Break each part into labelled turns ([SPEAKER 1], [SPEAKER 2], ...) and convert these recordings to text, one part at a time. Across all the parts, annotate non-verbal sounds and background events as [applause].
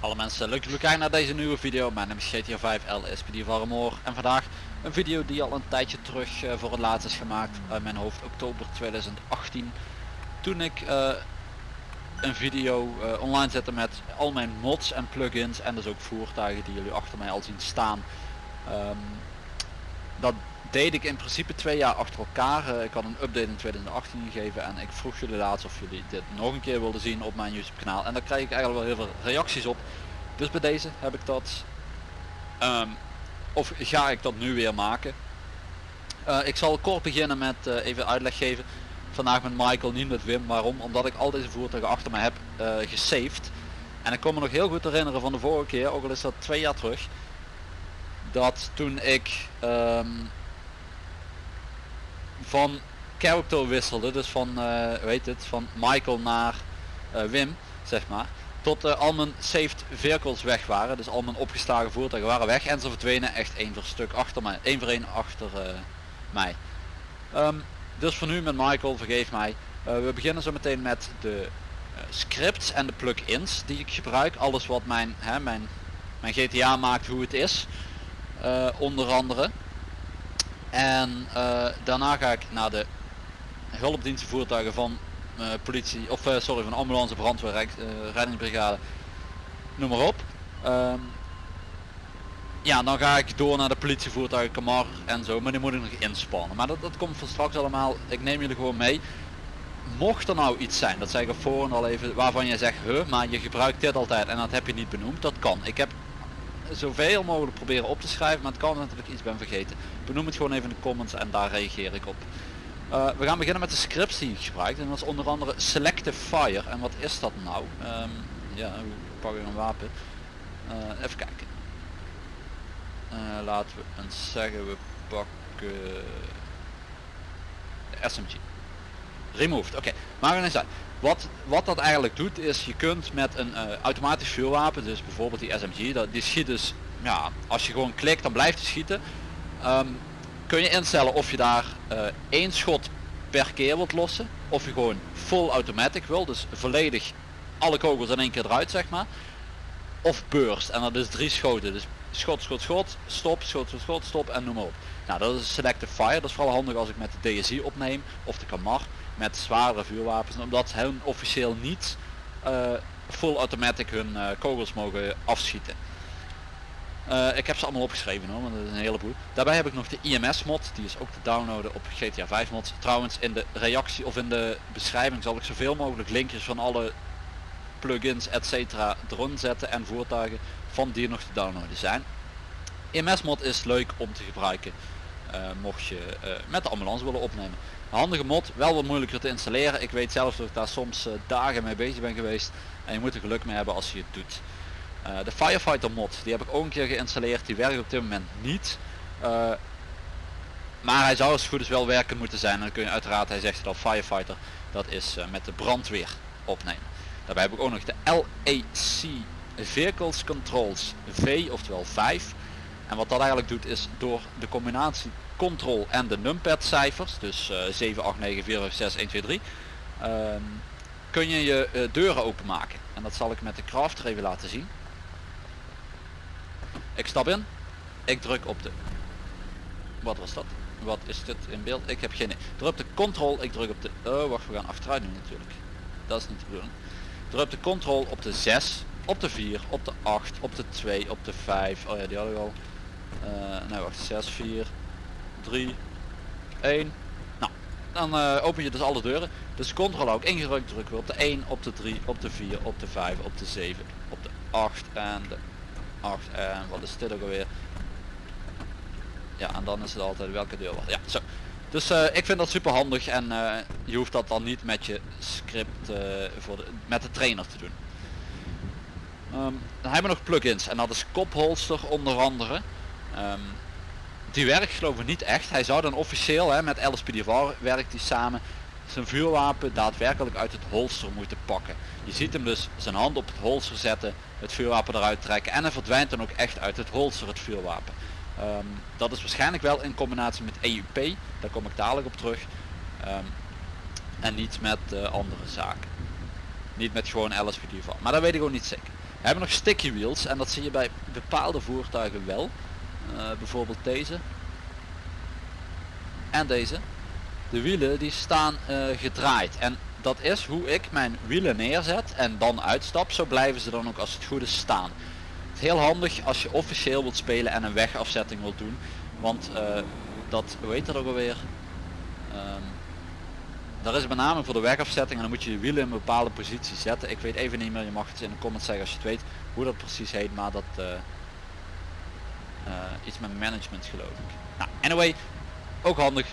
[SPEAKER 1] Alle mensen, leuk jullie kijken naar deze nieuwe video. Mijn naam is GTA 5 LSPD Varmoor en vandaag een video die al een tijdje terug eh, voor het laatst is gemaakt uit mijn hoofd oktober 2018. Toen ik eh, een video eh, online zette met al mijn mods en plugins en dus ook voertuigen die jullie achter mij al zien staan. Ehm, dat deed ik in principe twee jaar achter elkaar. Eh, ik had een update in 2018 gegeven en ik vroeg jullie laatst of jullie dit nog een keer wilden zien op mijn YouTube kanaal. En daar krijg ik eigenlijk wel heel veel reacties op. Dus bij deze heb ik dat. ehm, of ga ik dat nu weer maken. Eh, ik zal kort beginnen met eh, even uitleg geven. Vandaag met Michael, niet met Wim. Waarom? Omdat ik al deze voertuigen achter me heb gesaved. En ik kon me nog heel goed herinneren van de vorige keer, ook al is dat twee jaar terug. Dat toen ik ehm, van character wisselde, dus van, eh weet het, van Michael naar eh, Wim, zeg maar. Tot eh, al mijn saved vehicles weg waren, dus al mijn opgeslagen voertuigen waren weg en ze verdwenen echt één voor stuk achter mij, één voor één achter eh, mij. Ehm, dus voor nu met Michael, vergeef mij. We beginnen zo meteen met de scripts en de plugins die ik gebruik. Alles wat mijn, hè, mijn, mijn GTA maakt hoe het is. onder andere. En eh, daarna ga ik naar de hulpdienstenvoertuigen van eh, politie, of eh, sorry, van ambulance, brandweer, rijk- reddingsbrigade, noem maar op. Ehm, ja, dan ga ik door naar de politievoertuigen, Kamar en zo, maar die moet ik nog inspannen. Maar dat, dat komt van straks allemaal, ik neem jullie gewoon mee. Mocht er nou iets zijn, dat zeg ik voor al even, waarvan je zegt, huh, maar je gebruikt dit altijd en dat heb je niet benoemd, dat kan. Ik heb zoveel mogelijk proberen op te schrijven, maar het kan dat ik iets ben vergeten. Benoem het gewoon even in de comments en daar reageer ik op. Eh, we gaan beginnen met de scripts die ik gebruik en dat is onder andere Selective Fire. En wat is dat nou? Ehm, ja, hoe pak ik een wapen? Eh, even kijken. Eh, laten we eens zeggen, we pakken de SMG. Removed, oké. Maar we uit. Wat, wat dat eigenlijk doet is je kunt met een eh, automatisch vuurwapen, dus bijvoorbeeld die SMG, dat, die schiet dus, ja, als je gewoon klikt dan blijft hij schieten. Ehm, kun je instellen of je daar eh, één schot per keer wilt lossen, of je gewoon full automatic wil, dus volledig alle kogels in één keer eruit zeg maar. Of burst, en dat is drie schoten, dus schot, schot, schot, stop, schot, schot, schot, stop en noem maar op. Nou dat is selective fire, dat is vooral handig als ik met de DSI opneem, of de Kamar, met zwaardere vuurwapens, omdat hun officieel niet eh, full automatic hun eh, kogels mogen afschieten. Eh, ik heb ze allemaal opgeschreven hoor, want dat is een heleboel. Daarbij heb ik nog de IMS mod, die is ook te downloaden op GTA 5 mods. Trouwens in de reactie of in de beschrijving zal ik zoveel mogelijk linkjes van alle plugins etc erin zetten en voertuigen van die nog te downloaden zijn. IMS mod is leuk om te gebruiken mocht je eh, met de ambulance willen opnemen. Handige mod, wel wat moeilijker te installeren. Ik weet zelf dat ik daar soms eh, dagen mee bezig ben geweest. En je moet er geluk mee hebben als je het doet. Eh, de Firefighter mod, die heb ik ook een keer geïnstalleerd. Die werkt op dit moment niet. Eh, maar hij zou als goed is wel werken moeten zijn. En dan kun je uiteraard, hij zegt het al, Firefighter, dat is eh, met de brandweer opnemen. Daarbij heb ik ook nog de LAC Vehicles Controls V, oftewel 5. En wat dat eigenlijk doet is door de combinatie control en de numpad cijfers, dus eh 7, 8, 9, 4, 5, 6, 1, 2, 3, ehm, kun je je eh, deuren openmaken. En dat zal ik met de crafter even laten zien. Ik stap in, ik druk op de... Wat was dat? Wat is dit in beeld? Ik heb geen. Druk op de control, ik druk op de... Oh wacht, we gaan achteruit nu natuurlijk. Dat is niet de bedoeling. Druk de control op de 6, op de 4, op de 8, op de 2, op de 5. Oh ja, die hadden we al. Eh nee wacht, 6, 4, 3, 1. Nou, dan eh, open je dus alle deuren. Dus control ook ingedrukt drukken we op de 1, op de 3, op de 4, op de 5, op de 7, op de 8 en de 8 en wat is dit ook alweer? Ja, en dan is het altijd welke deur was. Ja, zo. Dus eh, ik vind dat super handig en je hoeft dat dan niet met je script voor de, met de trainer te doen. Ehm, dan hebben we nog plugins en dat is kopholster onder andere. Ehm, die werkt geloof ik niet echt. Hij zou dan officieel hè, met LSPDVR werkt hij samen zijn vuurwapen daadwerkelijk uit het holster moeten pakken. Je ziet hem dus zijn hand op het holster zetten, het vuurwapen eruit trekken en hij verdwijnt dan ook echt uit het holster het vuurwapen. Ehm, dat is waarschijnlijk wel in combinatie met EUP, daar kom ik dadelijk op terug. Ehm, en niet met uh, andere zaken. Niet met gewoon LSPD van. Maar dat weet ik ook niet zeker. We hebben nog sticky wheels en dat zie je bij bepaalde voertuigen wel. Uh, bijvoorbeeld deze. En deze. De wielen die staan uh, gedraaid. En dat is hoe ik mijn wielen neerzet en dan uitstap. Zo blijven ze dan ook als het goed is staan. Het heel handig als je officieel wilt spelen en een wegafzetting wilt doen. Want uh, dat, heet dat ook alweer? Um, daar is met name voor de wegafzetting en dan moet je je wielen in een bepaalde positie zetten. Ik weet even niet meer, je mag het in de comments zeggen als je het weet hoe dat precies heet, maar dat iets met management geloof ik. Nou, anyway, ook handig.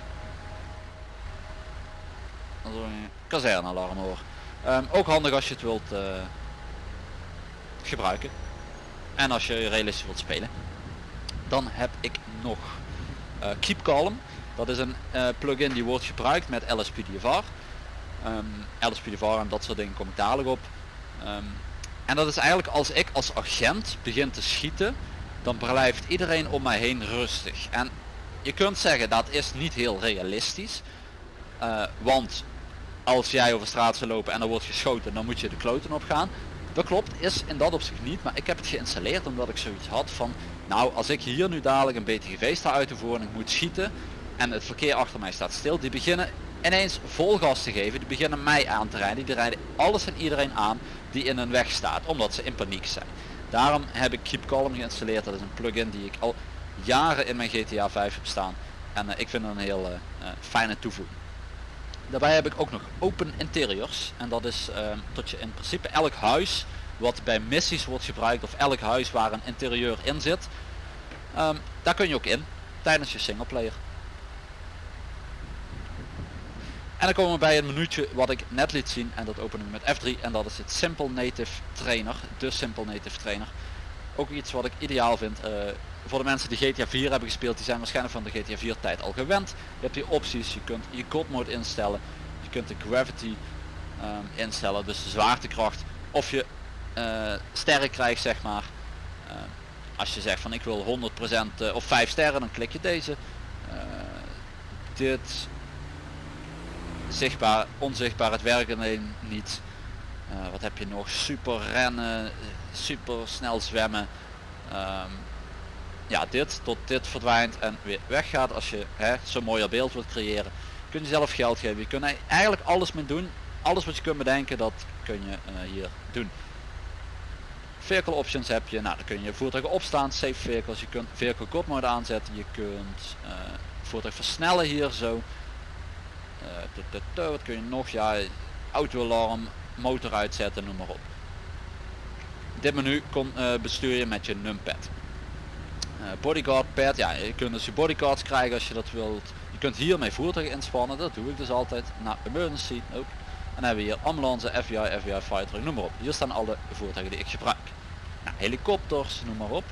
[SPEAKER 1] Een kazernealarm hoor. Um, ook handig als je het wilt uh, gebruiken. En als je realistisch wilt spelen. Dan heb ik nog Keep Calm. Dat is een plugin die wordt gebruikt met LSPDFR. Um, ehm, LSPDFR en dat soort dingen kom ik dadelijk op. Um, en dat is eigenlijk als ik als agent begin te schieten, dan blijft iedereen om mij heen rustig. En je kunt zeggen dat is niet heel realistisch. Uh, want als jij over straat zou lopen en er wordt geschoten, dan moet je de kloten op gaan. Dat klopt, is in dat opzicht niet, maar ik heb het geïnstalleerd omdat ik zoiets had van, nou als ik hier nu dadelijk een BTGV sta uit te voeren en ik moet schieten, en het verkeer achter mij staat stil. Die beginnen ineens vol gas te geven. Die beginnen mij aan te rijden. Die rijden alles en iedereen aan die in een weg staat. Omdat ze in paniek zijn. Daarom heb ik Keep Calm geïnstalleerd. Dat is een plugin die ik al jaren in mijn GTA 5 heb staan. En uh, ik vind het een heel uh, fijne toevoeging. Daarbij heb ik ook nog Open Interiors. En dat is uh, dat je in principe elk huis wat bij missies wordt gebruikt. Of elk huis waar een interieur in zit. Um, daar kun je ook in. Tijdens je singleplayer. En dan komen we bij het minuutje wat ik net liet zien en dat openen we met F3 en dat is het Simple Native Trainer, de Simple Native Trainer. Ook iets wat ik ideaal vind. Uh, voor de mensen die GTA 4 hebben gespeeld, die zijn waarschijnlijk van de GTA 4 tijd al gewend. Je hebt hier opties, je kunt je God mode instellen, je kunt de gravity um, instellen, dus de zwaartekracht. Of je uh, sterren krijgt zeg maar. Als je zegt van ik wil 100% of 5 sterren, dan klik je deze. dit zichtbaar, onzichtbaar, het werkt alleen niet. Uh, wat heb je nog? Super rennen, super snel zwemmen. Um, ja, dit tot dit verdwijnt en weer weggaat als je zo'n mooier beeld wilt creëren. Kun je zelf geld geven. Je kunt eigenlijk alles mee doen. Alles wat je kunt bedenken, dat kun je uh, hier doen. Vehicle options heb je, nou dan kun je voertuigen opstaan, save vehicles, je kunt vehicle god mode aanzetten, je kunt uh, voertuig versnellen hier zo. Uh, wat kun je nog? Ja, autoalarm, motor uitzetten, noem maar op. Dit menu kon, uh, bestuur je met je numpad. Uh, bodyguard pad, ja, je kunt dus je bodyguards krijgen als je dat wilt. Je kunt hiermee voertuigen inspannen, dat doe ik dus altijd. Nou, emergency ook. En dan hebben we hier ambulance, FBI, FBI fighter, noem maar op. Hier staan alle voertuigen die ik gebruik. Nou, helikopters, noem maar op.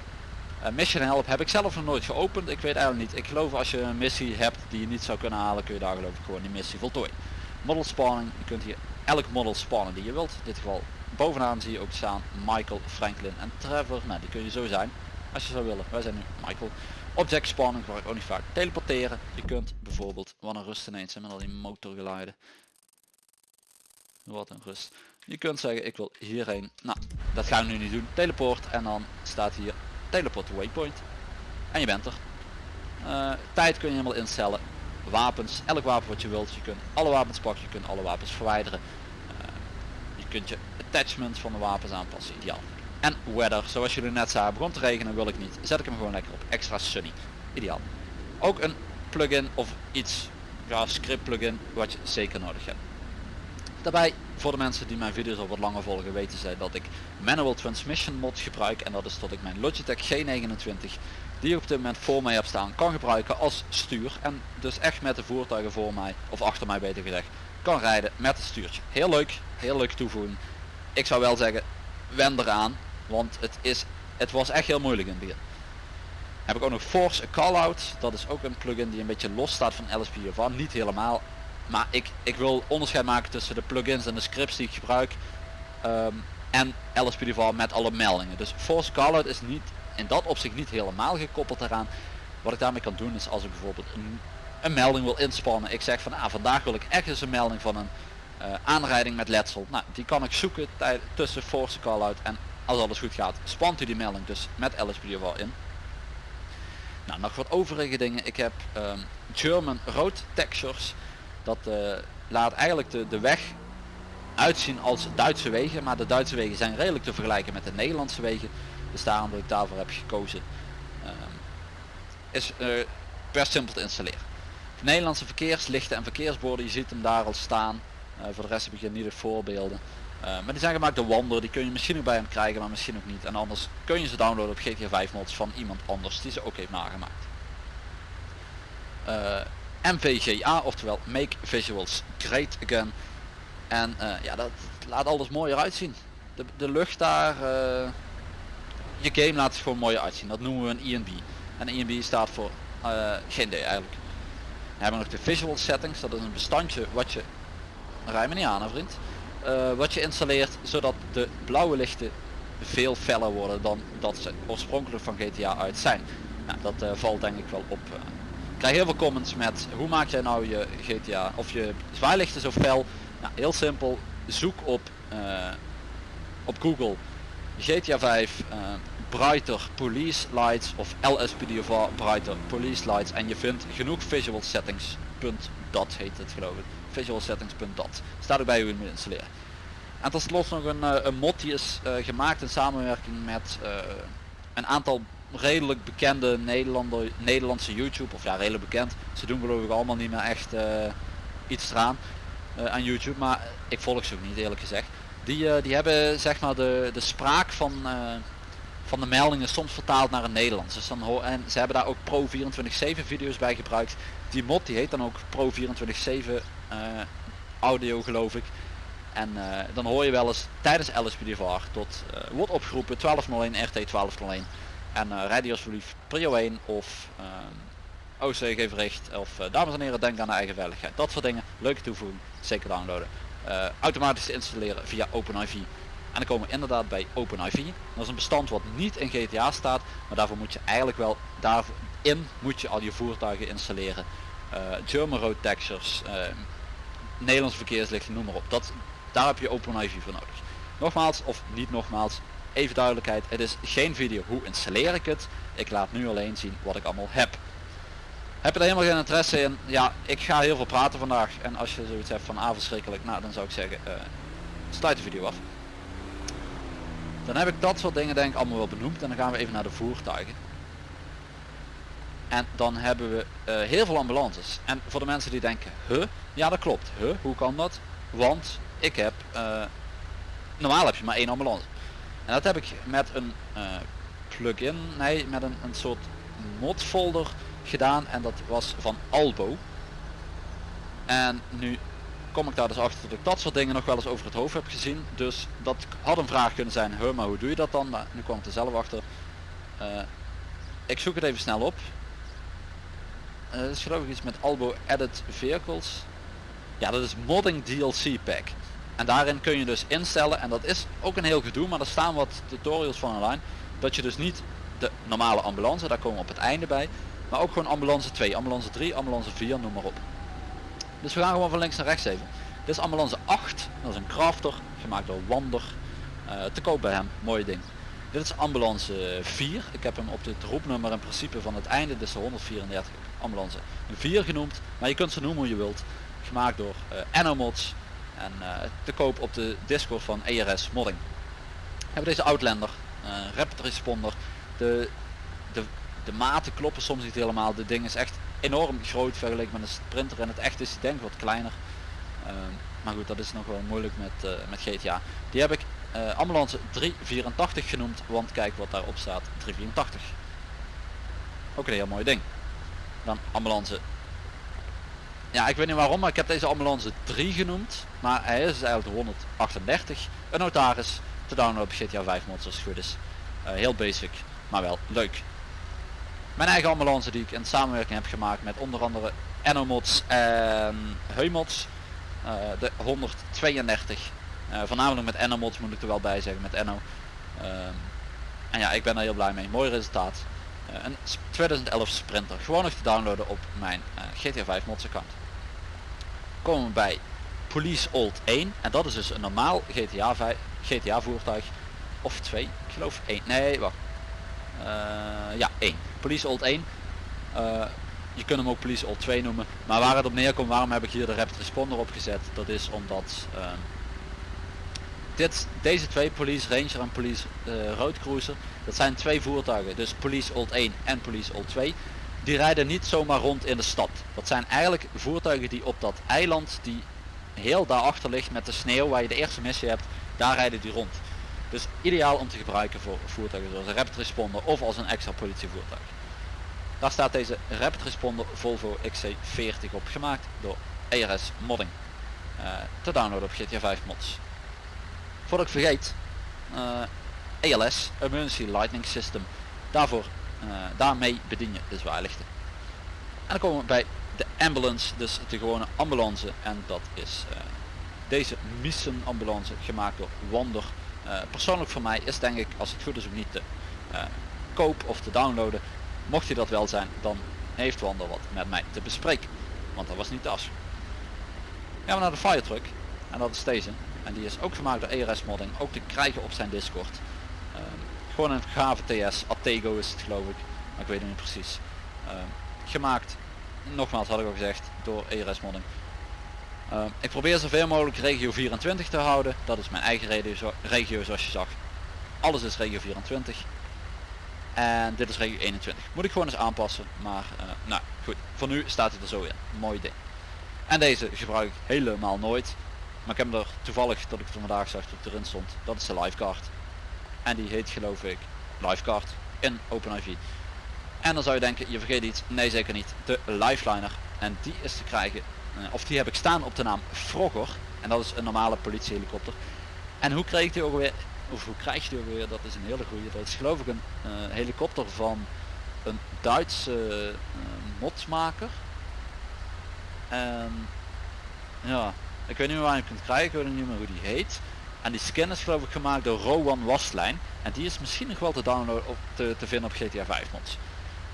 [SPEAKER 1] Uh, mission help heb ik zelf nog nooit geopend. Ik weet eigenlijk niet. Ik geloof als je een missie hebt die je niet zou kunnen halen, kun je daar geloof ik gewoon die missie voltooien. Model spawning. Je kunt hier elk model spannen die je wilt. In dit geval bovenaan zie je ook staan Michael, Franklin en Trevor. Nou, die kun je zo zijn als je zou willen. Wij zijn nu Michael. Object spawning waar ik ook niet vaak teleporteren. Je kunt bijvoorbeeld, wat een rust ineens met al die motorgeluiden. Wat een rust. Je kunt zeggen ik wil hierheen. Nou, dat gaan we nu niet doen. Teleport en dan staat hier teleport waypoint. En je bent er. Uh, tijd kun je helemaal instellen. Wapens, elk wapen wat je wilt. Je kunt alle wapens pakken, je kunt alle wapens verwijderen. Uh, je kunt je attachments van de wapens aanpassen, ideaal. En weather, zoals jullie net zagen, begon te regenen, wil ik niet. Zet ik hem gewoon lekker op, extra sunny. Ideaal. Ook een plugin of iets, ja script plugin, wat je zeker nodig hebt. Daarbij, voor de mensen die mijn video's al wat langer volgen, weten zij dat ik Manual Transmission mod gebruik. En dat is dat ik mijn Logitech G29, die ik op dit moment voor mij heb staan, kan gebruiken als stuur. En dus echt met de voertuigen voor mij, of achter mij beter gezegd, kan rijden met het stuurtje. Heel leuk, heel leuk toevoegen. Ik zou wel zeggen, wend eraan, want het, is, het was echt heel moeilijk in het begin. Heb ik ook nog Force a Callout, dat is ook een plugin die een beetje los staat van LSP of niet helemaal maar ik, ik wil onderscheid maken tussen de plugins en de scripts die ik gebruik um, en LSPDV met alle meldingen. Dus Force Callout is niet in dat opzicht niet helemaal gekoppeld eraan. Wat ik daarmee kan doen is als ik bijvoorbeeld een, een melding wil inspannen. Ik zeg van ah, vandaag wil ik echt een melding van een uh, aanrijding met letsel. Nou, die kan ik zoeken tussen force call out en als alles goed gaat spant u die melding dus met LSPDFR in. Nou, nog wat overige dingen. Ik heb um, German road textures. Dat uh, laat eigenlijk de, de weg uitzien als Duitse wegen, maar de Duitse wegen zijn redelijk te vergelijken met de Nederlandse wegen. Dus daarom dat ik daarvoor heb gekozen. Um, is uh, best simpel te installeren. Nederlandse verkeerslichten en verkeersborden, je ziet hem daar al staan. Uh, voor de rest heb ik hier niet de voorbeelden. Maar die zijn gemaakt door Wander, die kun je misschien ook bij hem krijgen, maar misschien ook niet. En anders kun je ze downloaden op GTA 5 mods van iemand anders die ze ook heeft nagemaakt. MVGA, oftewel Make Visuals Great Again. En uh, ja, dat laat alles mooier uitzien. De, de lucht daar, uh, je game laat het gewoon mooier uitzien. Dat noemen we een ENB. En ENB staat voor uh, geen idee eigenlijk. We hebben nog de visual settings, dat is een bestandje wat je, rij me niet aan vriend, wat je installeert zodat de blauwe lichten veel feller worden dan dat ze oorspronkelijk van GTA uit zijn. Nou, dat valt denk ik wel op. krijg heel veel comments met hoe maak jij nou je GTA of je zwaailichten zo fel nou, heel simpel, zoek op, uh, op Google GTA 5 uh, Brighter Police Lights of LSPDFR Brighter Police Lights en je vindt genoeg visual settings. .dat heet het geloof ik. Visual settings.dat. Staat ook bij hoe je moet installeren. En tot slot nog een, uh, een mod die is gemaakt in samenwerking met een aantal redelijk bekende Nederlander, Nederlandse YouTube, of ja redelijk bekend. Ze doen geloof ik allemaal niet meer echt iets eraan. Eh, aan YouTube, maar ik volg ze ook niet eerlijk gezegd. Die, uh, die hebben zeg maar de, de spraak van, van de meldingen soms vertaald naar het Nederlands. Dus dan en ze hebben daar ook Pro 24/7 video's bij gebruikt. Die mod die heet dan ook Pro 24/7 audio geloof ik. En dan hoor je wel eens tijdens LSPDVR tot wordt opgeroepen 1201 RT 1201 en rijd die alsjeblieft prio 1 of ehm, OC recht of uh, dames en heren denk aan de eigen veiligheid. Dat soort dingen, leuke toevoeging, zeker downloaden. Uh, automatisch installeren via OpenIV. En dan komen we inderdaad bij OpenIV. Dat is een bestand wat niet in GTA staat, maar daarvoor moet je eigenlijk wel, daarin moet je al je voertuigen installeren. Uh, German road textures, Nederlandse verkeerslichten, noem maar op. Dat, daar heb je OpenIV voor nodig. Nogmaals, of niet nogmaals, even duidelijkheid, het is geen video hoe installeer ik het. Ik laat nu alleen zien wat ik allemaal heb. Heb je er helemaal geen interesse in? Ja, ik ga heel veel praten vandaag. En als je zoiets hebt van ah verschrikkelijk, nou dan zou ik zeggen, uh, sluit de video af. Dan heb ik dat soort dingen denk ik allemaal wel benoemd. En dan gaan we even naar de voertuigen. En dan hebben we uh, heel veel ambulances. En voor de mensen die denken, huh? Ja dat klopt. Huh? Hoe kan dat? Want ik heb, uh, normaal heb je maar één ambulance. En dat heb ik met een plugin, nee met een, een soort mod folder gedaan en dat was van Albo. En nu kom ik daar dus achter dat ik dat soort dingen nog wel eens over het hoofd heb gezien. Dus dat had een vraag kunnen zijn, huh, maar hoe doe je dat dan? Maar nu kwam ik er zelf achter. Uh, ik zoek het even snel op. Uh, dat is geloof ik iets met Albo Edit Vehicles. Ja, dat is Modding DLC Pack. En daarin kun je dus instellen, en dat is ook een heel gedoe, maar er staan wat tutorials van online, dat je dus niet de normale ambulance, daar komen we op het einde bij, maar ook gewoon ambulance 2, ambulance 3, ambulance 4, noem maar op. Dus we gaan gewoon van links naar rechts even. Dit is ambulance 8, dat is een crafter, gemaakt door Wander. Uh, te koop bij hem, mooi ding. Dit is ambulance 4, ik heb hem op het roepnummer in principe van het einde, dus de 134 ambulance 4 genoemd. Maar je kunt ze noemen hoe je wilt. Gemaakt door uh, Enomods en uh, te koop op de Discord van ERS Modding. We hebben deze Outlander, Rapid Responder, de, de de maten kloppen soms niet helemaal. De ding is echt enorm groot vergeleken met een sprinter en het echt is denk wat kleiner. Uh, maar goed, dat is nog wel moeilijk met, uh, met GTA. Die heb ik uh, ambulance 384 genoemd, want kijk wat daarop staat, 384. Ook een heel mooi ding. Dan ambulance. Ja, ik weet niet waarom, maar ik heb deze ambulance 3 genoemd. Maar hij is eigenlijk de 138. Een notaris te downloaden op GTA 5 mods als het goed is. heel basic, maar wel leuk. Mijn eigen ambulance die ik in samenwerking heb gemaakt met onder andere Enomods en Heumods. Uh, de 132. Uh, voornamelijk met Enomods moet ik er wel bij zeggen, met Enno. Uh, en ja, ik ben er heel blij mee. Mooi resultaat. eh, een s- 2011 Sprinter. Gewoon nog te downloaden op mijn eh, GTA 5 mods account. Komen we bij Police Old 1 en dat is dus een normaal GTA, 5, GTA voertuig of 2, ik geloof 1. Nee, wacht. Eh, ja, 1. Police Old 1. Eh, je kunt hem ook Police Old 2 noemen. Maar waar het op neerkomt, waarom heb ik hier de Rapid Responder op gezet? Dat is omdat ehm, dit, deze twee, Police Ranger en Police eh, Road Cruiser, dat zijn twee voertuigen. Dus Police Old 1 en Police Old 2. Die rijden niet zomaar rond in de stad. Dat zijn eigenlijk voertuigen die op dat eiland die heel daarachter ligt met de sneeuw waar je de eerste missie hebt, daar rijden die rond. Dus ideaal om te gebruiken voor voertuigen zoals een Rapid Responder of als een extra politievoertuig. Daar staat deze Rapid Responder Volvo XC40 op gemaakt door ERS Modding. Eh, te downloaden op GTA 5 mods. Voordat ik vergeet, eh, ELS, Emergency Lightning System, daarvoor, daarmee bedien je de zwaarlichten. En dan komen we bij de ambulance, dus de gewone ambulance en dat is eh, deze Missen ambulance gemaakt door Wander. Eh, persoonlijk voor mij is denk ik, als het goed is ook niet te eh, koop of te downloaden. Mocht hij dat wel zijn, dan heeft Wander wat met mij te bespreken. Want dat was niet de afspraak. Gaan we naar de firetruck. En dat is deze. En die is ook gemaakt door ERS modding. Ook te krijgen op zijn Discord. Gewoon een gave TS. Attego is het geloof ik. Maar ik weet het niet precies. Ehm, gemaakt, nogmaals had ik al gezegd, door ERS modding. Ehm, ik probeer zoveel mogelijk regio 24 te houden. Dat is mijn eigen regio, regio zoals je zag. Alles is regio 24. En dit is regio 21. Moet ik gewoon eens aanpassen. Maar eh, nou goed, voor nu staat hij er zo in. Mooi ding. En deze gebruik ik helemaal nooit. Maar ik heb hem er toevallig dat ik het vandaag zag dat erin stond. Dat is de livecard. En die heet geloof ik livecard in OpenIV. En dan zou je denken, je vergeet iets. Nee zeker niet. De Lifeliner. En die is te krijgen. eh, of die heb ik staan op de naam Frogger. En dat is een normale politiehelikopter. En hoe kreeg die ook weer? Of hoe krijg je die ook weer? Dat is een hele goede. Dat is geloof ik een eh, helikopter van een Duitse modsmaker. En ja, ik weet niet meer waar je kunt krijgen, ik weet niet meer hoe die heet. En die skin is geloof ik gemaakt door Rowan Wastlijn. En die is misschien nog wel te downloaden op te, te vinden op GTA 5 mods.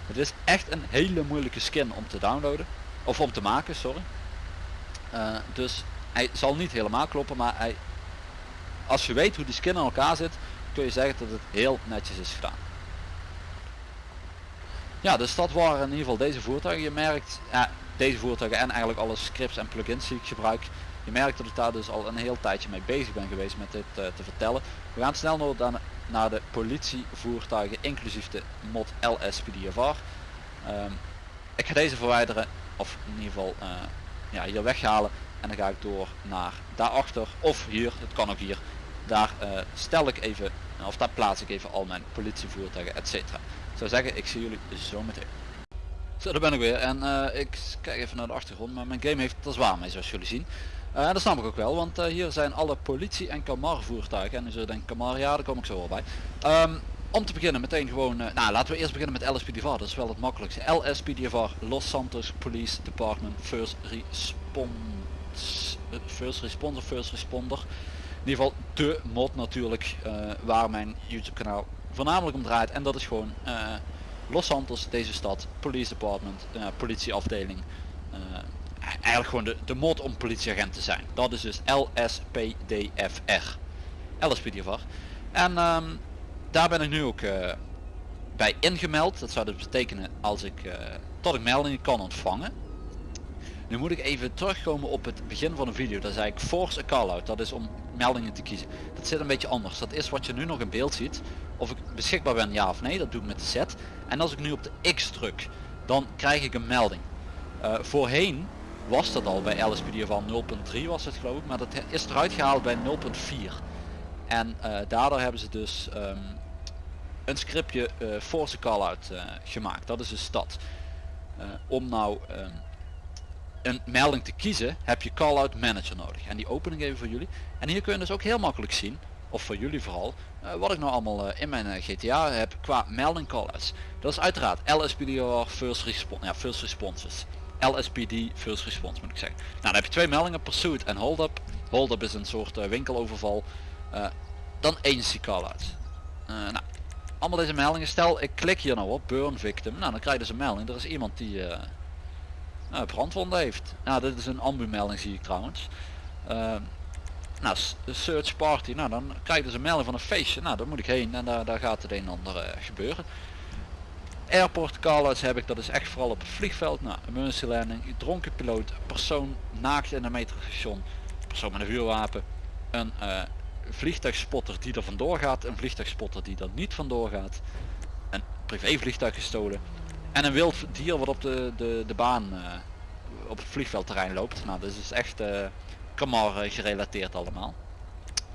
[SPEAKER 1] Het is echt een hele moeilijke skin om te downloaden. Of om te maken, sorry. Eh, dus hij zal niet helemaal kloppen, maar hij, als je weet hoe die skin in elkaar zit, kun je zeggen dat het heel netjes is gedaan. Ja, dus dat waren in ieder geval deze voertuigen. Je merkt, ja, deze voertuigen en eigenlijk alle scripts en plugins die ik gebruik. Je merkt dat ik daar dus al een heel tijdje mee bezig ben geweest met dit eh, te vertellen. We gaan snel dan- naar de politievoertuigen inclusief de mod LSPDFR. Ehm ik ga deze verwijderen of in ieder geval eh, ja, hier weghalen en dan ga ik door naar daarachter of hier, het kan ook hier. Daar eh, stel ik even, of daar plaats ik even al mijn politievoertuigen etc. Ik zou zeggen, ik zie jullie zo meteen. Zo, daar ben ik weer en ik kijk even naar de achtergrond, maar mijn game heeft het er zwaar mee zoals jullie zien. Eh, dat snap ik ook wel, want eh, hier zijn alle politie- en Camar voertuigen. En dan zul je denken, Camar, ja, daar kom ik zo wel bij. Ehm, om te beginnen meteen gewoon, eh, nou laten we eerst beginnen met LSPDVR, dat is wel het makkelijkste. LSPDVR, Los Santos Police Department First Response, First Responder, First Responder. In ieder geval de mod natuurlijk, waar mijn YouTube kanaal voornamelijk om draait. En dat is gewoon Los Santos, deze stad, Police Department, politieafdeling. Eigenlijk gewoon de, de mod om politieagent te zijn. Dat is dus LSPDFR. LSPDFR. En ehm, daar ben ik nu ook eh, bij ingemeld. Dat zou dus betekenen als ik eh, dat ik meldingen kan ontvangen. Nu moet ik even terugkomen op het begin van de video. Daar zei ik force a call-out. Dat is om meldingen te kiezen. Dat zit een beetje anders. Dat is wat je nu nog in beeld ziet. Of ik beschikbaar ben ja of nee. Dat doe ik met de Z. En als ik nu op de X druk, dan krijg ik een melding. Eh, voorheen was dat al bij LSPD van 0.3 was het geloof ik. Maar dat is eruit gehaald bij 0.4. En eh, daardoor hebben ze dus ehm, een scriptje eh force call-out eh, gemaakt. Dat is dat. Eh, om nou ehm, een melding te kiezen heb je call-out manager nodig. En die open ik even voor jullie. En hier kun je dus ook heel makkelijk zien, of voor jullie vooral, wat ik nou allemaal in mijn GTA heb qua melding call-outs. Dat is uiteraard LSPDR First Response, ja, First Responses. LSPD First Response moet ik zeggen. Nou dan heb je twee meldingen, Pursuit en Hold Up. Hold Up is een soort eh, winkeloverval. Eh, dan agency call-out. Eh, nou, allemaal deze meldingen. Stel ik klik hier nou op burn victim. Nou dan krijg je dus een melding. Er is iemand die uh, uh, brandwonden heeft. Nou dit is een ambu melding zie ik trouwens. Uh, nou search party. Nou dan krijg je dus een melding van een feestje. Nou daar moet ik heen en daar, daar gaat het een en ander gebeuren. Airport callouts heb ik, dat is echt vooral op het vliegveld. Nou, emergency landing, dronken piloot, persoon naakt in een metrostation, persoon met een vuurwapen, een uh, vliegtuigspotter die er vandoor gaat, een vliegtuigspotter die er niet vandoor gaat, een privévliegtuig gestolen en een wild dier wat op de, de, de baan uh, op het vliegveldterrein loopt. Nou, dat is echt uh, kamar gerelateerd allemaal.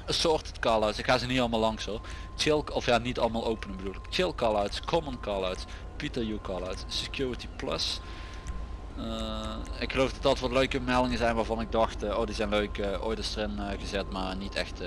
[SPEAKER 1] Assorted callouts, ik ga ze niet allemaal langs hoor. Chill, of ja niet allemaal openen bedoel ik. Chill callouts, common callouts, Peter U callouts, security plus. Uh, ik geloof dat dat wat leuke meldingen zijn waarvan ik dacht, uh, oh die zijn leuk, uh, ooit is erin gezet maar niet echt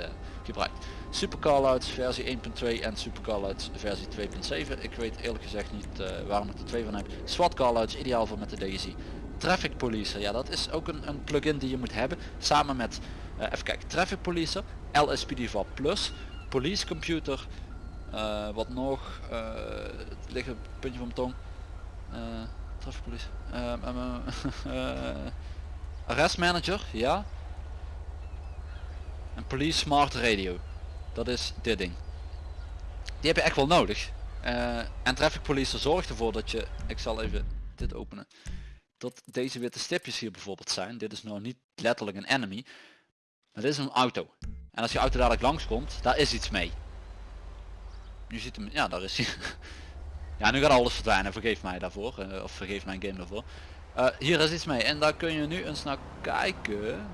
[SPEAKER 1] gebruikt. Super callouts versie 1.2 en super callouts versie 2.7. Ik weet eerlijk gezegd niet waarom ik er twee van heb. SWAT callouts ideaal voor met de DSI. Traffic Policer, ja dat is ook een, een plugin die je moet hebben samen met, even kijken, Traffic Policer, LSPDVA Plus, Police Computer, uh, wat nog, uh, het ligt puntje van mijn tong, uh, traffic police, [laughs] arrest manager, ja, en police smart radio, dat is dit ding. Die heb je echt wel nodig. en traffic police zorgt ervoor dat je, ik zal even dit openen, dat deze witte stipjes hier bijvoorbeeld zijn. Dit is nou niet letterlijk een enemy, maar dit is een auto. En als je auto dadelijk langskomt, daar is iets mee. Nu ziet hem, ja daar is hij. [laughs] ja nu gaat alles verdwijnen, vergeef mij daarvoor. Uh, of vergeef mijn game daarvoor. Uh, hier is iets mee en daar kun je nu eens naar kijken.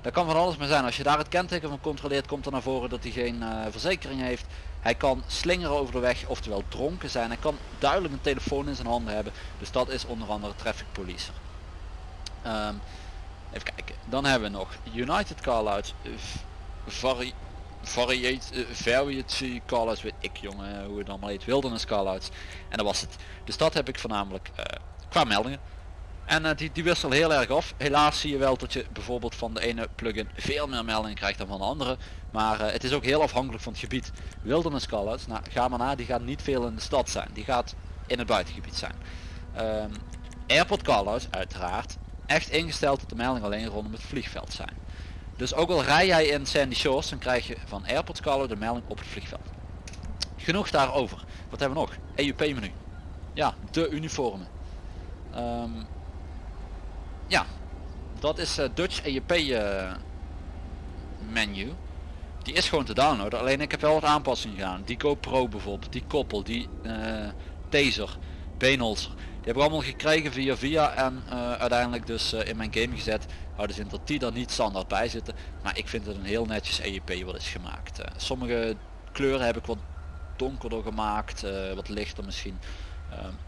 [SPEAKER 1] Dat kan van alles maar zijn. Als je daar het kenteken van controleert komt er naar voren dat hij geen uh, verzekering heeft. Hij kan slingeren over de weg, oftewel dronken zijn. Hij kan duidelijk een telefoon in zijn handen hebben. Dus dat is onder andere traffic policer. Um, even kijken. Dan hebben we nog United Callouts. Vari variate, uh, variety callouts weet ik jongen hoe het allemaal heet. Wilderness callouts. En dat was het. Dus dat heb ik voornamelijk uh, qua meldingen. En uh, die, die wisselen heel erg af. Helaas zie je wel dat je bijvoorbeeld van de ene plugin veel meer meldingen krijgt dan van de andere. Maar het is ook heel afhankelijk van het gebied. Wilderness callouts, nou ga maar na, die gaat niet veel in de stad zijn. Die gaat in het buitengebied zijn. Um, airport callouts uiteraard echt ingesteld dat de melding alleen rondom het vliegveld zijn. Dus ook al rij jij in Sandy Shores, dan krijg je van Airport Scalo de melding op het vliegveld. Genoeg daarover. Wat hebben we nog? EUP menu. Ja, de uniformen. Um, ja, dat is uh, Dutch EUP uh, eh, menu. Die is gewoon te downloaden. Alleen ik heb wel wat aanpassingen gedaan. Die GoPro bijvoorbeeld, die koppel, die uh, taser, beenholzer. Heb ik allemaal gekregen via via en uh, uiteindelijk dus uh, in mijn game gezet. Houden ze in dat die er niet standaard bij zitten. Maar ik vind het een heel netjes EUP wat is gemaakt. Uh, sommige kleuren heb ik wat donkerder gemaakt, wat lichter misschien.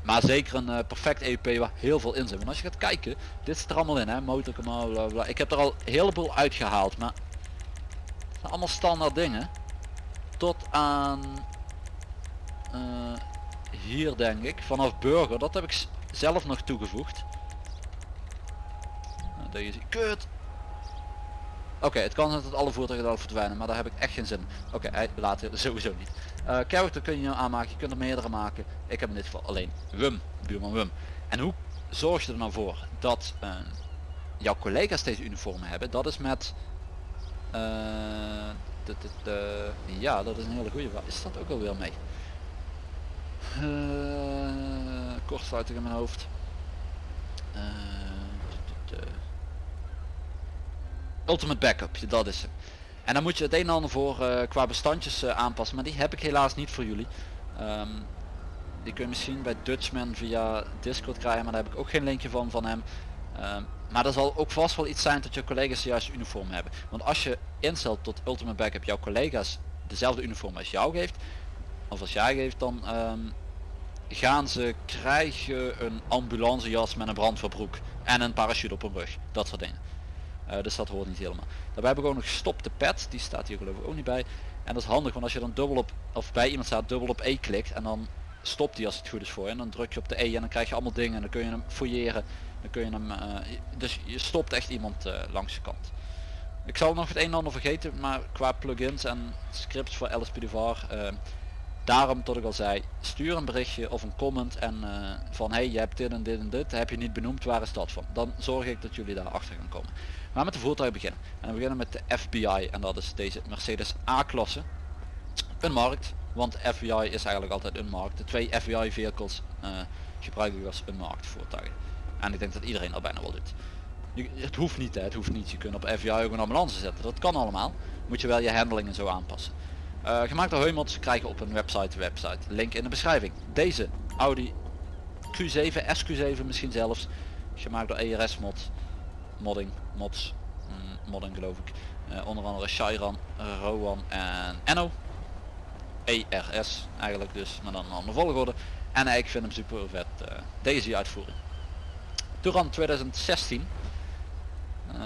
[SPEAKER 1] maar zeker een perfect EUP waar heel veel in zit. Als je gaat kijken, dit zit er allemaal in hè, motorkanaal, bla bla. Ik heb er al een heleboel uitgehaald, maar het zijn allemaal standaard dingen. Tot aan hier denk ik vanaf burger. Dat heb ik zelf nog toegevoegd. Nou, deze kut. Oké het kan zijn dat alle voertuigen al verdwijnen maar daar heb ik echt geen zin oké hij later [laughs] sowieso niet. Uh, character kun je aanmaken? Je kunt er meerdere maken. Ik heb in dit geval alleen wum buurman wum en hoe zorg je er nou voor dat uh, jouw collega's deze uniformen hebben? Dat is met uh, de, de, ja dat is een hele goede is dat ook alweer mee kortsluiting in mijn hoofd. Uh, ultimate backup, dat is het. En dan moet je het een en ander voor uh, qua bestandjes aanpassen, maar die heb ik helaas niet voor jullie. Um, die kun je misschien bij Dutchman via Discord krijgen, maar daar heb ik ook geen linkje van van hem. Um, maar er zal ook vast wel iets zijn dat je collega's juist uniform hebben. Want als je instelt tot Ultimate Backup jouw collega's dezelfde uniform als jou geeft, of als jij geeft, dan um, gaan ze krijgen een ambulancejas met een brandverbroek en een parachute op hun rug. Dat soort dingen. Uh, dus dat hoort niet helemaal. Daarbij heb ik ook nog stop de pet. Die staat hier geloof ik ook niet bij. En dat is handig want als je dan dubbel op, of bij iemand staat dubbel op E klikt en dan stopt die als het goed is voor je. En dan druk je op de E en dan krijg je allemaal dingen en dan kun je hem fouilleren. Dan kun je hem, uh, dus je stopt echt iemand uh, langs de kant. Ik zal nog het een en ander vergeten, maar qua plugins en scripts voor LSPDVR. Uh, daarom tot ik al zei, stuur een berichtje of een comment en uh, van hey je hebt dit en dit en dit, heb je niet benoemd, waar is dat van? Dan zorg ik dat jullie daar achter gaan komen. Maar met de voertuig beginnen. En we beginnen met de FBI en dat is deze Mercedes A-klasse. Een markt, want FBI is eigenlijk altijd een markt. De twee FBI vehicles uh, gebruik ik als een marktvoertuigen. En ik denk dat iedereen dat bijna wel doet. het hoeft niet, hè, het hoeft niet. Je kunt op FBI ook een ambulance zetten. Dat kan allemaal. Moet je wel je handling en zo aanpassen. Uh, gemaakt door Heumots krijgen op een website, website. Link in de beschrijving. Deze Audi Q7, SQ7 misschien zelfs. Gemaakt door ERS mod. Modding, mods, mm, modding geloof ik. Uh, onder andere Shairan, Rowan en Enno. ERS eigenlijk dus, maar dan een andere volgorde. En ik vind hem super vet. Uh, deze uitvoering. Touran 2016. Uh,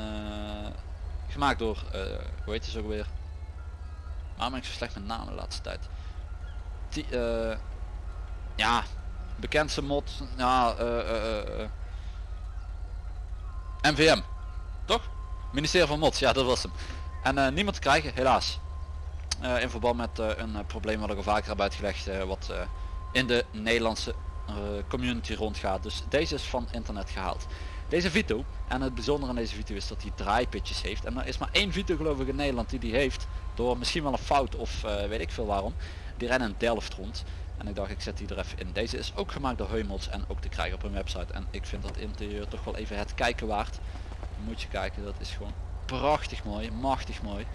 [SPEAKER 1] gemaakt door, hoe heet het ook weer? Waarom ik zo slecht met namen de laatste tijd? Die, uh, ja, bekendste mod, ja, MVM, toch? Ministerie van Mods, ja dat was hem. En niemand te krijgen, helaas. in verband met een probleem wat ik al vaker heb uitgelegd, wat in de Nederlandse uh, community rondgaat. Dus deze is van internet gehaald. Deze Vito, en het bijzondere aan deze Vito is dat hij draaipitjes heeft. En er is maar één Vito geloof ik in Nederland die die heeft. Door misschien wel een fout of uh, weet ik veel waarom. Die rennen in Delft rond. En ik dacht ik zet die er even in. Deze is ook gemaakt door Heumels en ook te krijgen op een website. En ik vind dat interieur toch wel even het kijken waard. moet je kijken, dat is gewoon prachtig mooi, machtig mooi.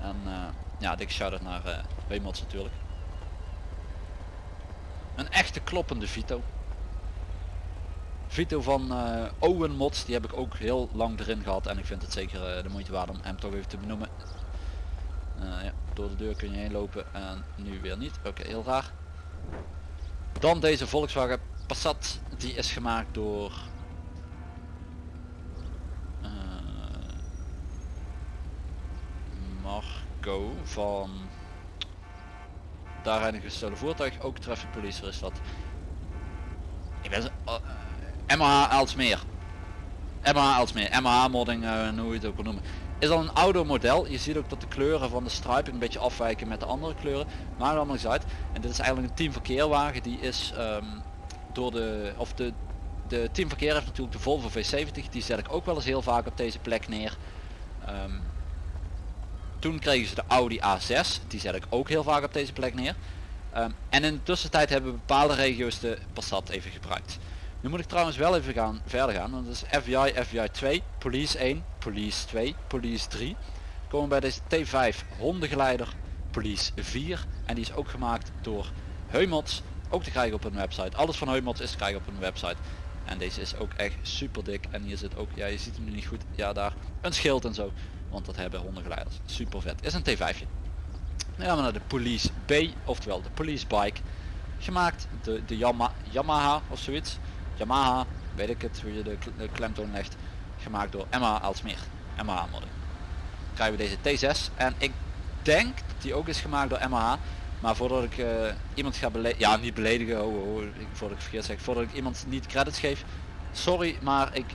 [SPEAKER 1] En uh, ja, dikke shout-out naar uh, natuurlijk. Een echte kloppende Vito. Vito van uh, Owen Mods, die heb ik ook heel lang erin gehad en ik vind het zeker uh, de moeite waard om hem toch even te benoemen. Uh, ja, door de deur kun je heen lopen en nu weer niet. Oké, heel raar. Dan deze Volkswagen Passat, die is gemaakt door Marco van daar rijden gestolen voertuig, ook traffic police is dat. Ik ben eh, MH Elsmeer. MH Elsmeer, MH modding, uh, hoe je het ook wil noemen. Is al een ouder model. Je ziet ook dat de kleuren van de striping een beetje afwijken met de andere kleuren. Maar allemaal eens uit. En dit is eigenlijk een teamverkeerwagen. Die is um, door de, of de, de teamverkeer heeft natuurlijk de Volvo V70. Die zet ik ook wel eens heel vaak op deze plek neer. Um, toen kregen ze de Audi A6, die zet ik ook heel vaak op deze plek neer. Um, en in de tussentijd hebben bepaalde regio's de Passat even gebruikt. Nu moet ik trouwens wel even gaan verder gaan, want dat is FBI, FBI 2, Police 1, Police 2, Police 3. Komen bij deze T5 hondengeleider, Police 4 en die is ook gemaakt door Heumots, ook te krijgen op een website. Alles van Heumots is te krijgen op een website. En deze is ook echt super dik en hier zit ook, ja je ziet hem nu niet goed, ja daar, een schild en zo. Want dat hebben hondengeleiders. Super vet. Is een T5. Dan gaan we naar de Police B, oftewel de Police Bike. Gemaakt de, de Yama, Yamaha of zoiets. Yamaha, weet ik het hoe je de, de klemtoon legt. Gemaakt door Emma Alsmeer. Emma modder. Krijgen we deze T6 en ik denk dat die ook is gemaakt door MH. Maar voordat ik uh, iemand ga beledigen, ja niet beledigen, oh, oh, voordat ik verkeerd zeg, voordat ik iemand niet credits geef. Sorry, maar ik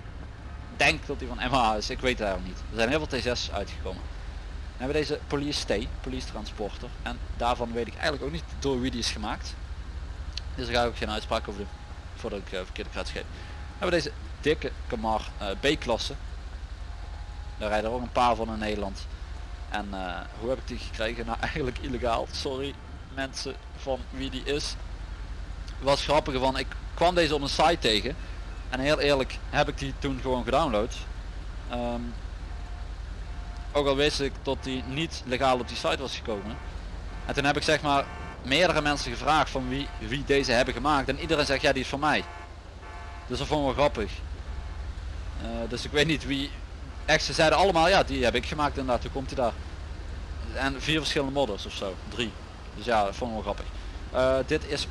[SPEAKER 1] denk dat die van MH is. Ik weet het eigenlijk niet. Er zijn heel veel T6 uitgekomen. Dan hebben we deze Police T, Police Transporter. En daarvan weet ik eigenlijk ook niet door wie die is gemaakt. Dus daar ga ik ook geen uitspraak over doen. Voordat ik uh, verkeerde credits geef. Hebben deze dikke Camar uh, B-klasse. Daar rijden er ook een paar van in Nederland. En uh, hoe heb ik die gekregen? Nou [laughs] eigenlijk illegaal. Sorry mensen van wie die is. Was grappige van, ik kwam deze op een site tegen. En heel eerlijk heb ik die toen gewoon gedownload. Um, ook al wist ik dat die niet legaal op die site was gekomen. En toen heb ik zeg maar meerdere mensen gevraagd van wie, wie deze hebben gemaakt. En iedereen zegt ja die is van mij. Dus dat vond wel grappig. Uh, dus ik weet niet wie. Echt ze zeiden allemaal ja die heb ik gemaakt inderdaad. Toen komt hij daar. En vier verschillende modders of zo. Drie. Dus ja dat vond wel grappig. Uh, dit is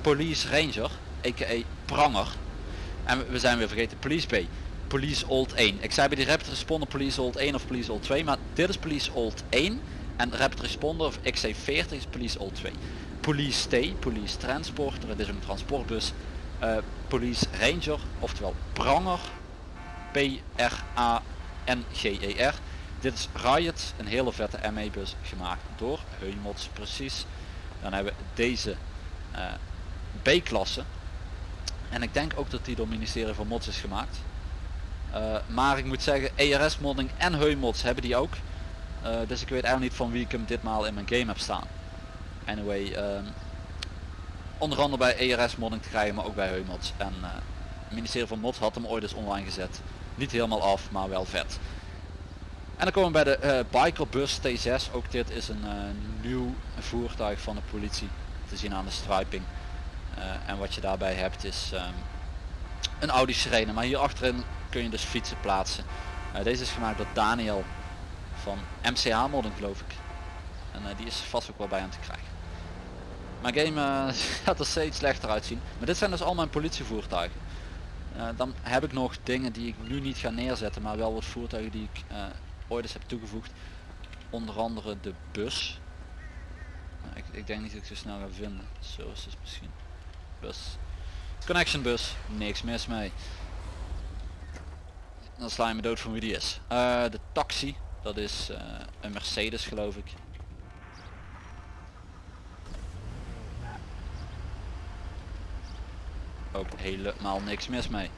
[SPEAKER 1] Police Ranger. A.k.a. Pranger. En we zijn weer vergeten Police B. Police Old 1. Ik zei bij die Rapid Responder Police Old 1 of Police Old 2, maar dit is Police Old 1 en Rapid Responder of XC40 is Police Old 2. Police T, Police Transporter, het is een transportbus. Uh, Police Ranger, oftewel Pranger, P-R-A-N-G-E-R. Dit is Riot, een hele vette ME bus gemaakt door Heumots precies. Dan hebben we deze eh, B-klasse. En ik denk ook dat die door het ministerie van Mods is gemaakt. Eh, maar ik moet zeggen, ERS modding en Heumots hebben die ook. Eh, dus ik weet eigenlijk niet van wie ik hem ditmaal in mijn game heb staan. Anyway, ehm, onder andere bij ERS modding te krijgen, maar ook bij Heumots. En eh, het ministerie van Mods had hem ooit eens online gezet. Niet helemaal af, maar wel vet. En dan komen we bij de uh, Bikerbus T6. Ook dit is een nieuw voertuig van de politie. Te zien aan de striping. en wat je daarbij hebt is ehm, een Audi Sirene. Maar hier achterin kun je dus fietsen plaatsen. deze is gemaakt door Daniel van MCH modden geloof ik. En uh, die is vast ook wel bij hem te krijgen. Mijn game uh, [laughs] gaat er steeds slechter uitzien. Maar dit zijn dus al mijn politievoertuigen. Uh, dan heb ik nog dingen die ik nu niet ga neerzetten, maar wel wat voertuigen die ik ooit eens heb toegevoegd. Onder andere de bus. Ik, ik, denk niet dat ik ze snel ga vinden. Zo het misschien. Bus. Connection bus. Niks mis mee. Dan sla je me dood van wie die is. de taxi. Dat is uh, een Mercedes geloof ik. Ook helemaal niks mis mee.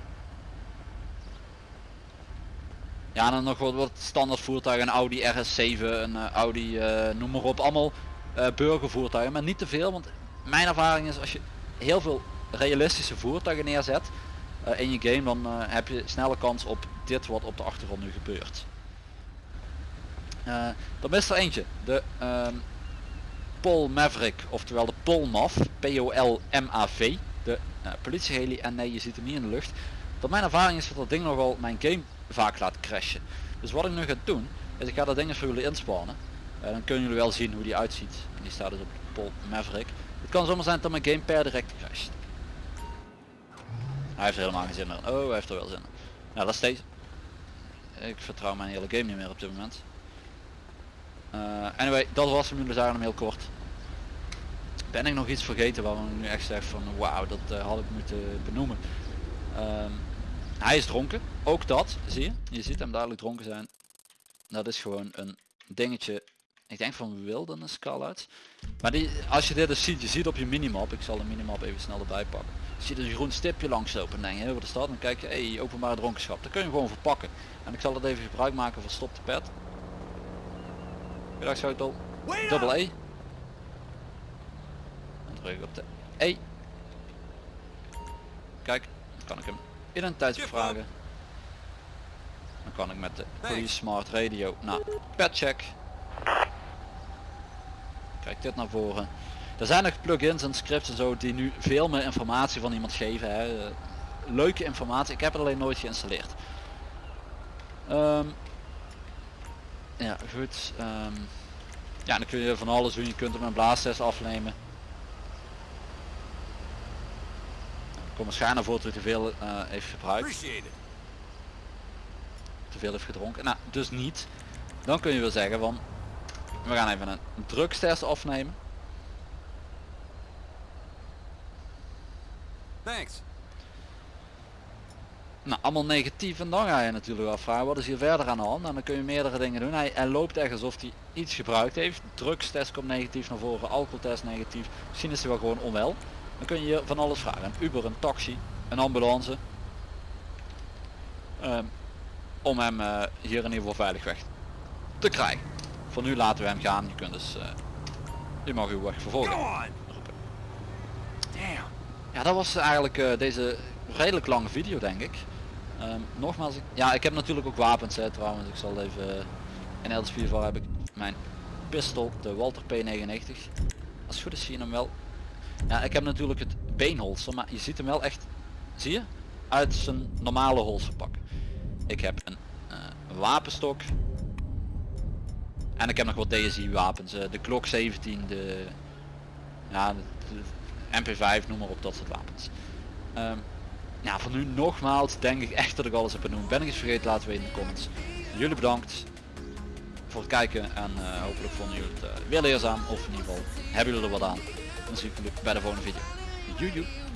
[SPEAKER 1] Ja, dan nog wat, wat standaard voertuigen, een Audi RS7, een uh, Audi, uh, noem maar op, allemaal burgervoertuigen, maar niet te veel, want mijn ervaring is als je heel veel realistische voertuigen neerzet in je game, dan heb je snelle kans op dit wat op de achtergrond nu gebeurt. Uh, dan is er eentje. De um, Pol Maverick, oftewel de Polmaf, P-O-L-M-A-V. De uh, politieheli. En nee, je ziet hem niet in de lucht. Dat mijn ervaring is dat dat ding nogal mijn game vaak laat crashen. Dus wat ik nu ga doen, is ik ga dat ding even voor jullie inspannen. Uh, dan kunnen jullie wel zien hoe die uitziet. En die staat dus op de Pol Maverick. Het kan zomaar zijn dat mijn game per direct crasht. Hij heeft er helemaal geen zin meer. Oh, hij heeft er wel zin in. Nou, dat is deze. Ik vertrouw mijn hele game niet meer op dit moment. Uh, anyway, dat was hem. Zagen hem heel kort. Ben ik nog iets vergeten waar we nu echt zeggen van wauw, dat uh, had ik moeten benoemen. Um, hij is dronken. Ook dat, zie je? Je ziet hem dadelijk dronken zijn. Dat is gewoon een dingetje. Ik denk van wilderness uit. Maar die, als je dit dus ziet, je ziet op je minimap. Ik zal de minimap even snel erbij pakken. Je dus een groen stipje langslopen en denk je, wat is dat? Dan kijk je, hey, openbare dronkenschap. Dan kun je hem gewoon verpakken. En ik zal het even gebruik maken van stop de pet. Gedragssleutel. Dubbel E. En druk op de E. Kijk, dan kan ik hem identiteitsbevragen. Dan kan ik met de Police Smart Radio naar petcheck. Kijk dit naar voren. Er zijn nog plugins en scripts en zo die nu veel meer informatie van iemand geven. Hè. Leuke informatie. Ik heb het alleen nooit geïnstalleerd. Um, ja, goed. Um, ja, dan kun je van alles doen. Je kunt hem een blaastest afnemen. Er komt waarschijnlijk voor dat hij te veel uh, heeft gebruikt. Te veel heeft gedronken. Nou, dus niet. Dan kun je wel zeggen van... We gaan even een drugstest afnemen. Thanks nou, allemaal negatief en dan ga je natuurlijk afvragen wat is hier verder aan de hand en dan kun je meerdere dingen doen. Hij, hij loopt echt alsof hij iets gebruikt heeft. Drugstest komt negatief naar voren, alcoholtest negatief. Misschien is hij wel gewoon onwel. Dan kun je hier van alles vragen. Een Uber, een taxi, een ambulance. Um, om hem uh, hier in ieder geval veilig weg te krijgen. Voor nu laten we hem gaan. Je kunt dus, uh, je mag uw weg vervolgen. Ja, dat was eigenlijk uh, deze redelijk lange video denk ik. Um, nogmaals, ja ik heb natuurlijk ook wapens hè, trouwens. Ik zal even, uh, in Elders 4 heb ik mijn pistool, de Walter P99. Als het goed is zie je hem wel. Ja, ik heb natuurlijk het beenholster, maar je ziet hem wel echt, zie je, uit zijn normale holster pakken. Ik heb een uh, wapenstok. En ik heb nog wat DSI wapens, uh, de Glock 17, de, ja, de, de MP5, noem maar op, dat soort wapens. Um, ja, voor nu nogmaals denk ik echt dat ik alles heb benoemd. Ben ik iets vergeten, laten we in de comments. Jullie bedankt voor het kijken en uh, hopelijk vonden jullie het uh, weer leerzaam. Of in ieder geval hebben jullie er wat aan. Dan zie ik jullie bij de volgende video. Joejoe.